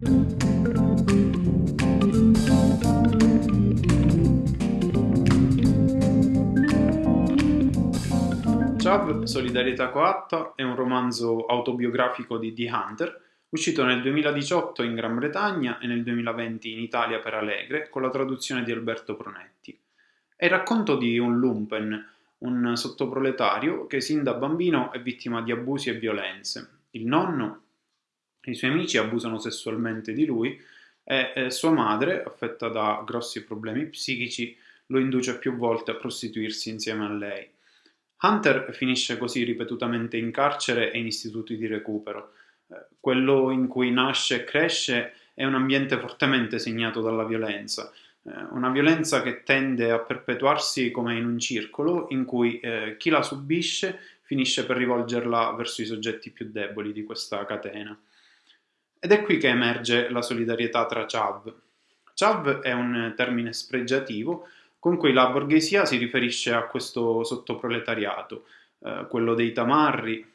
Chav Solidarietà coatta è un romanzo autobiografico di The Hunter, uscito nel 2018 in Gran Bretagna e nel 2020 in Italia per Allegre, con la traduzione di Alberto Pronetti. È il racconto di un lumpen, un sottoproletario che sin da bambino è vittima di abusi e violenze. Il nonno i suoi amici abusano sessualmente di lui e eh, sua madre, affetta da grossi problemi psichici, lo induce più volte a prostituirsi insieme a lei. Hunter finisce così ripetutamente in carcere e in istituti di recupero. Eh, quello in cui nasce e cresce è un ambiente fortemente segnato dalla violenza, eh, una violenza che tende a perpetuarsi come in un circolo in cui eh, chi la subisce finisce per rivolgerla verso i soggetti più deboli di questa catena. Ed è qui che emerge la solidarietà tra Chav. Chav è un termine spregiativo con cui la borghesia si riferisce a questo sottoproletariato, eh, quello dei tamarri,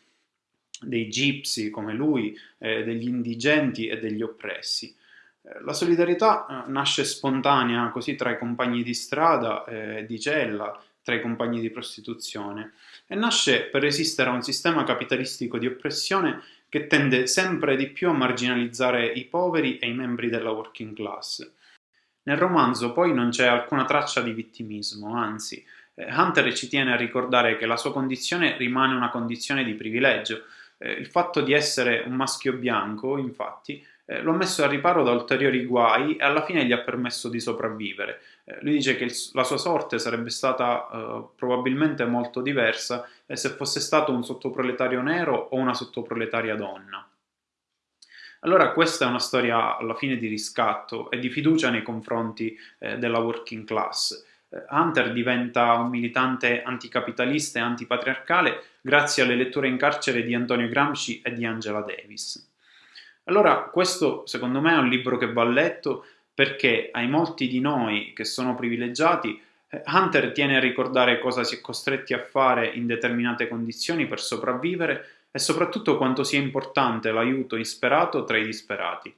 dei gipsy come lui, eh, degli indigenti e degli oppressi. Eh, la solidarietà eh, nasce spontanea così tra i compagni di strada, eh, di cella, tra i compagni di prostituzione e nasce per resistere a un sistema capitalistico di oppressione che tende sempre di più a marginalizzare i poveri e i membri della working class. Nel romanzo poi non c'è alcuna traccia di vittimismo, anzi, eh, Hunter ci tiene a ricordare che la sua condizione rimane una condizione di privilegio. Eh, il fatto di essere un maschio bianco, infatti, eh, lo ha messo al riparo da ulteriori guai e alla fine gli ha permesso di sopravvivere. Eh, lui dice che il, la sua sorte sarebbe stata eh, probabilmente molto diversa se fosse stato un sottoproletario nero o una sottoproletaria donna. Allora questa è una storia alla fine di riscatto e di fiducia nei confronti eh, della working class. Eh, Hunter diventa un militante anticapitalista e antipatriarcale grazie alle letture in carcere di Antonio Gramsci e di Angela Davis. Allora questo secondo me è un libro che va letto perché ai molti di noi che sono privilegiati eh, Hunter tiene a ricordare cosa si è costretti a fare in determinate condizioni per sopravvivere e soprattutto quanto sia importante l'aiuto insperato tra i disperati.